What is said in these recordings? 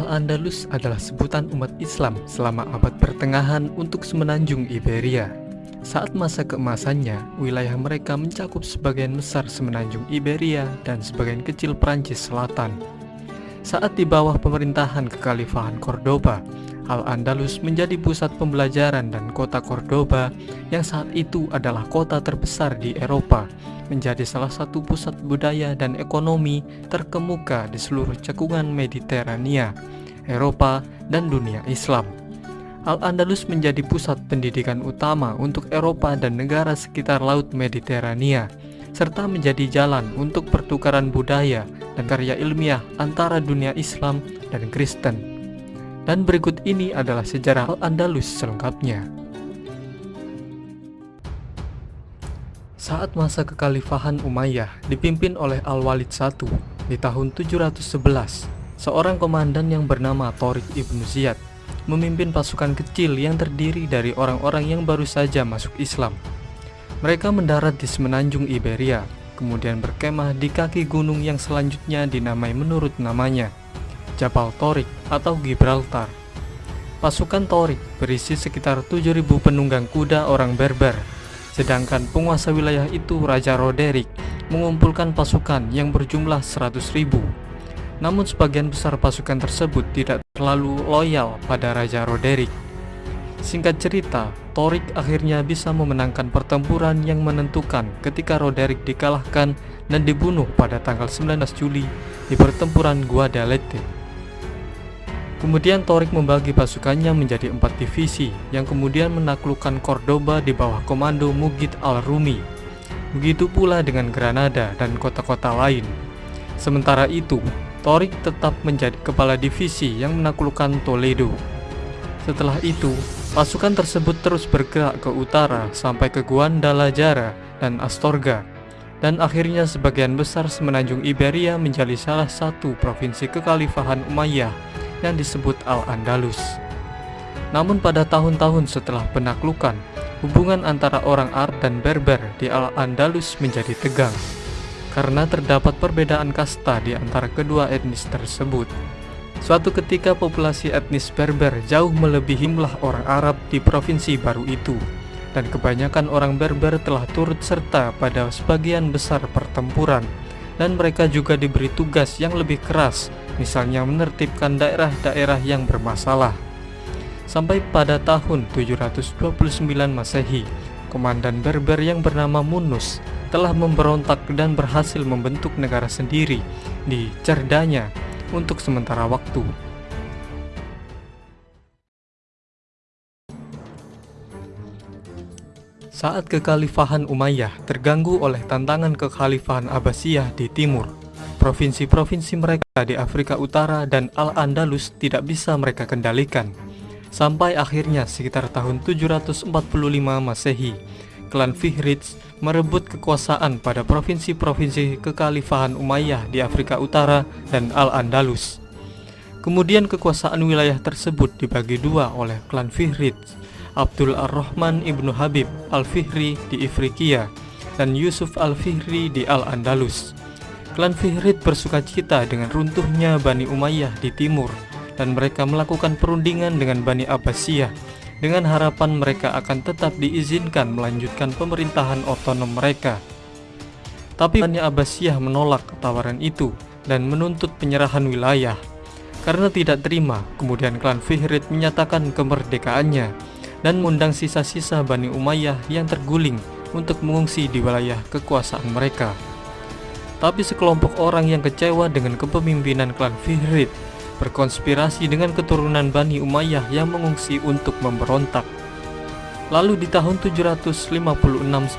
Al-Andalus adalah sebutan umat Islam selama abad pertengahan untuk semenanjung Iberia. Saat masa keemasannya, wilayah mereka mencakup sebagian besar semenanjung Iberia dan sebagian kecil Prancis Selatan. Saat di bawah pemerintahan kekhalifahan Cordoba, Al-Andalus menjadi pusat pembelajaran dan kota Cordoba yang saat itu adalah kota terbesar di Eropa, menjadi salah satu pusat budaya dan ekonomi terkemuka di seluruh cekungan Mediterania, Eropa, dan dunia Islam. Al-Andalus menjadi pusat pendidikan utama untuk Eropa dan negara sekitar Laut Mediterania, serta menjadi jalan untuk pertukaran budaya dan karya ilmiah antara dunia Islam dan Kristen. Dan berikut ini adalah sejarah Al-Andalus selengkapnya. Saat masa kekhalifahan Umayyah dipimpin oleh Al-Walid I di tahun 711, seorang komandan yang bernama Torik ibnu Ziyad memimpin pasukan kecil yang terdiri dari orang-orang yang baru saja masuk Islam. Mereka mendarat di semenanjung Iberia, kemudian berkemah di kaki gunung yang selanjutnya dinamai menurut namanya, Jabal Torik atau Gibraltar. Pasukan Torik berisi sekitar 7.000 penunggang kuda orang Berber, sedangkan penguasa wilayah itu Raja Roderick mengumpulkan pasukan yang berjumlah 100.000 namun sebagian besar pasukan tersebut tidak terlalu loyal pada Raja Roderick. Singkat cerita, Torik akhirnya bisa memenangkan pertempuran yang menentukan ketika Roderick dikalahkan dan dibunuh pada tanggal 19 Juli di pertempuran Guadalete. Kemudian Torik membagi pasukannya menjadi empat divisi yang kemudian menaklukkan Cordoba di bawah komando Mugit al-Rumi. Begitu pula dengan Granada dan kota-kota lain. Sementara itu, Torik tetap menjadi kepala divisi yang menaklukkan Toledo. Setelah itu, pasukan tersebut terus bergerak ke utara sampai ke Guadalajara dan Astorga, dan akhirnya sebagian besar semenanjung Iberia menjadi salah satu provinsi kekhalifahan Umayyah yang disebut Al-Andalus. Namun pada tahun-tahun setelah penaklukan, hubungan antara orang Arab dan Berber di Al-Andalus menjadi tegang karena terdapat perbedaan kasta di antara kedua etnis tersebut. Suatu ketika populasi etnis Berber jauh melebihi jumlah orang Arab di provinsi baru itu, dan kebanyakan orang Berber telah turut serta pada sebagian besar pertempuran, dan mereka juga diberi tugas yang lebih keras, misalnya menertibkan daerah-daerah yang bermasalah. Sampai pada tahun 729 Masehi, komandan Berber yang bernama Munus telah memberontak dan berhasil membentuk negara sendiri di Cerdanya untuk sementara waktu. Saat kekhalifahan Umayyah terganggu oleh tantangan kekhalifahan Abbasiyah di timur, provinsi-provinsi mereka di Afrika Utara dan Al-Andalus tidak bisa mereka kendalikan. Sampai akhirnya sekitar tahun 745 Masehi, klan Fihrids merebut kekuasaan pada provinsi-provinsi kekhalifahan Umayyah di Afrika Utara dan Al-Andalus. Kemudian kekuasaan wilayah tersebut dibagi dua oleh klan Fihrid, Abdul Ar-Rahman ibnu Habib Al-Fihri di Ifriqiya dan Yusuf Al-Fihri di Al-Andalus. Klan Fihrid bersuka cita dengan runtuhnya Bani Umayyah di timur dan mereka melakukan perundingan dengan Bani Abbasiyah dengan harapan mereka akan tetap diizinkan melanjutkan pemerintahan otonom mereka. Tapi Bani Abbasiyah menolak tawaran itu dan menuntut penyerahan wilayah. Karena tidak terima, kemudian klan Fihrid menyatakan kemerdekaannya dan mengundang sisa-sisa Bani Umayyah yang terguling untuk mengungsi di wilayah kekuasaan mereka. Tapi sekelompok orang yang kecewa dengan kepemimpinan klan Fihrid berkonspirasi dengan keturunan Bani Umayyah yang mengungsi untuk memberontak. Lalu di tahun 756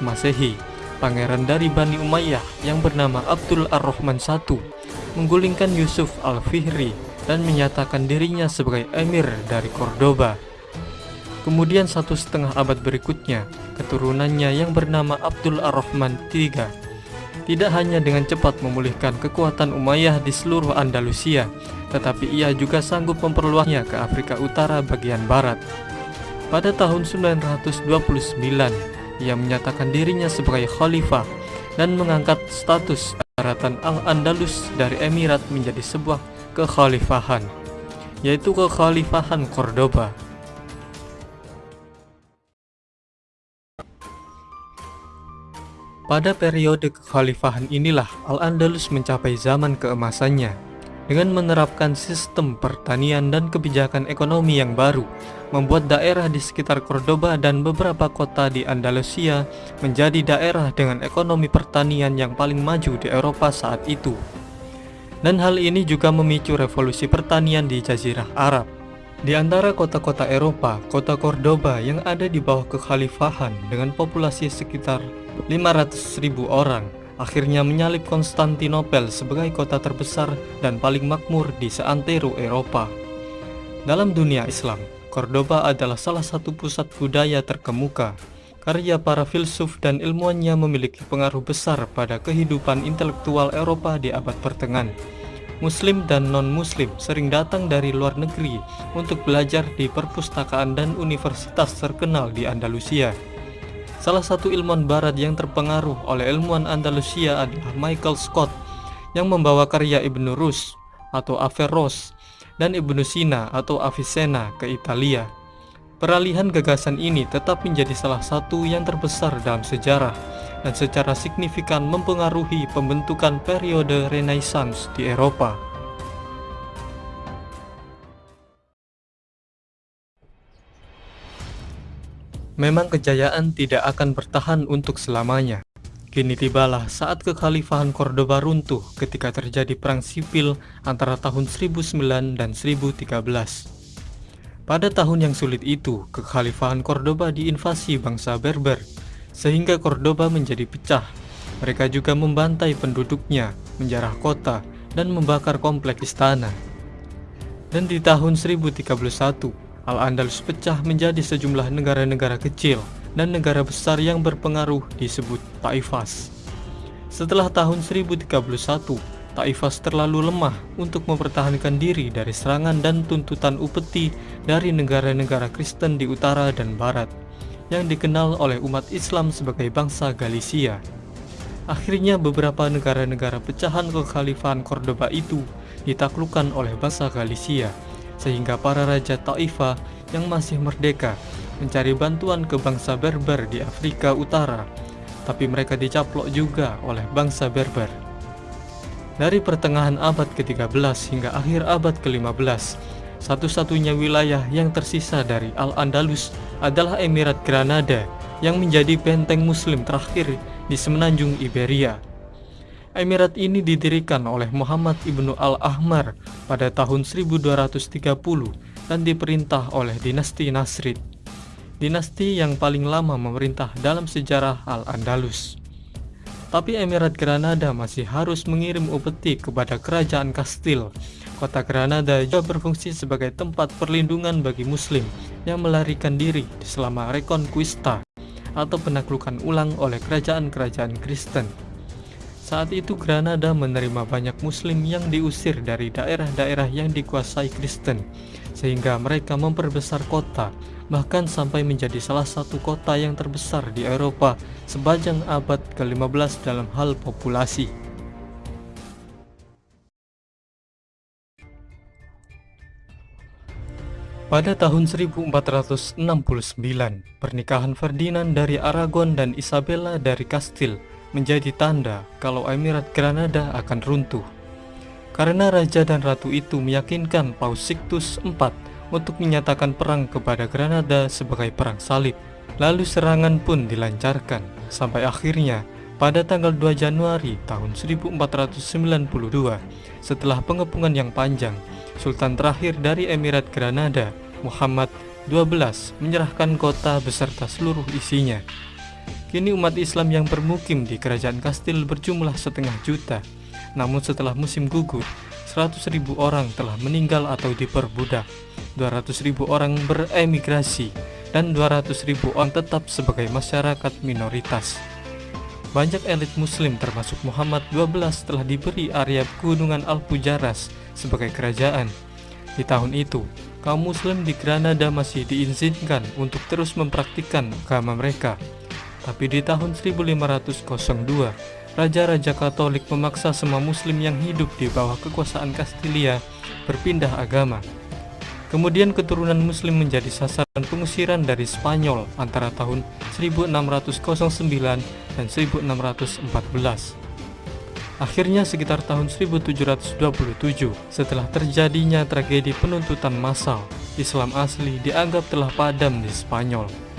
Masehi, pangeran dari Bani Umayyah yang bernama Abdul Ar-Rahman I menggulingkan Yusuf Al-Fihri dan menyatakan dirinya sebagai emir dari Cordoba. Kemudian satu setengah abad berikutnya, keturunannya yang bernama Abdul Ar-Rahman III tidak hanya dengan cepat memulihkan kekuatan Umayyah di seluruh Andalusia, tetapi ia juga sanggup memperluasnya ke Afrika Utara bagian barat. Pada tahun 929, ia menyatakan dirinya sebagai khalifah dan mengangkat status daratan Al-Andalus dari emirat menjadi sebuah kekhalifahan. yaitu kekhalifahan Cordoba. Pada periode kekhalifahan inilah Al-Andalus mencapai zaman keemasannya dengan menerapkan sistem pertanian dan kebijakan ekonomi yang baru, membuat daerah di sekitar Cordoba dan beberapa kota di Andalusia menjadi daerah dengan ekonomi pertanian yang paling maju di Eropa saat itu. Dan hal ini juga memicu revolusi pertanian di Jazirah Arab. Di antara kota-kota Eropa, kota Cordoba yang ada di bawah kekhalifahan dengan populasi sekitar 500.000 orang akhirnya menyalip Konstantinopel sebagai kota terbesar dan paling makmur di seantero Eropa. Dalam dunia Islam, Cordoba adalah salah satu pusat budaya terkemuka. Karya para filsuf dan ilmuwannya memiliki pengaruh besar pada kehidupan intelektual Eropa di abad pertengahan. Muslim dan non-Muslim sering datang dari luar negeri untuk belajar di perpustakaan dan universitas terkenal di Andalusia. Salah satu ilmuwan barat yang terpengaruh oleh ilmuwan Andalusia adalah Michael Scott yang membawa karya Ibnu Rus atau Averroes dan Ibnu Sina atau Avicenna ke Italia. Peralihan gagasan ini tetap menjadi salah satu yang terbesar dalam sejarah dan secara signifikan mempengaruhi pembentukan periode Renaissance di Eropa. Memang kejayaan tidak akan bertahan untuk selamanya. Kini tibalah saat kekhalifahan Cordoba runtuh ketika terjadi perang sipil antara tahun 1009 dan 1013. Pada tahun yang sulit itu, kekhalifahan Cordoba diinvasi bangsa Berber, sehingga Cordoba menjadi pecah. Mereka juga membantai penduduknya, menjarah kota, dan membakar kompleks istana. Dan di tahun 1031, Al-Andalus pecah menjadi sejumlah negara-negara kecil dan negara besar yang berpengaruh disebut Taifas. Setelah tahun 1031, Taifas terlalu lemah untuk mempertahankan diri dari serangan dan tuntutan upeti dari negara-negara Kristen di utara dan barat yang dikenal oleh umat Islam sebagai bangsa Galicia. Akhirnya beberapa negara-negara pecahan kekhalifahan Cordoba itu ditaklukkan oleh bangsa Galicia sehingga para raja Taifah yang masih merdeka mencari bantuan ke bangsa Berber di Afrika Utara, tapi mereka dicaplok juga oleh bangsa Berber. Dari pertengahan abad ke-13 hingga akhir abad ke-15, satu-satunya wilayah yang tersisa dari Al-Andalus adalah Emirat Granada yang menjadi benteng muslim terakhir di semenanjung Iberia. Emirat ini didirikan oleh Muhammad ibnu Al-Ahmar pada tahun 1230 dan diperintah oleh dinasti Nasrid. Dinasti yang paling lama memerintah dalam sejarah Al-Andalus. Tapi Emirat Granada masih harus mengirim upeti kepada kerajaan Kastil. Kota Granada juga berfungsi sebagai tempat perlindungan bagi muslim yang melarikan diri selama Reconquista atau penaklukan ulang oleh kerajaan-kerajaan Kristen. Saat itu Granada menerima banyak muslim yang diusir dari daerah-daerah yang dikuasai Kristen sehingga mereka memperbesar kota bahkan sampai menjadi salah satu kota yang terbesar di Eropa sepanjang abad ke-15 dalam hal populasi. Pada tahun 1469, pernikahan Ferdinand dari Aragon dan Isabella dari Kastil menjadi tanda kalau Emirat Granada akan runtuh. Karena raja dan ratu itu meyakinkan Paus Sixtus IV untuk menyatakan perang kepada Granada sebagai perang salib. Lalu serangan pun dilancarkan sampai akhirnya pada tanggal 2 Januari tahun 1492 setelah pengepungan yang panjang, Sultan terakhir dari Emirat Granada, Muhammad XII menyerahkan kota beserta seluruh isinya Kini umat Islam yang bermukim di kerajaan Kastil berjumlah setengah juta. Namun setelah musim gugur, 100 ribu orang telah meninggal atau diperbudak, 200 ribu orang beremigrasi, dan 200 ribu orang tetap sebagai masyarakat minoritas. Banyak elit muslim termasuk Muhammad XII telah diberi area gunungan Al-Pujaras sebagai kerajaan. Di tahun itu, kaum muslim di Granada masih diizinkan untuk terus mempraktikkan agama mereka. Tapi di tahun 1502, Raja-Raja Katolik memaksa semua muslim yang hidup di bawah kekuasaan Kastilia berpindah agama. Kemudian keturunan muslim menjadi sasaran pengusiran dari Spanyol antara tahun 1609 dan 1614. Akhirnya sekitar tahun 1727, setelah terjadinya tragedi penuntutan massal, Islam asli dianggap telah padam di Spanyol.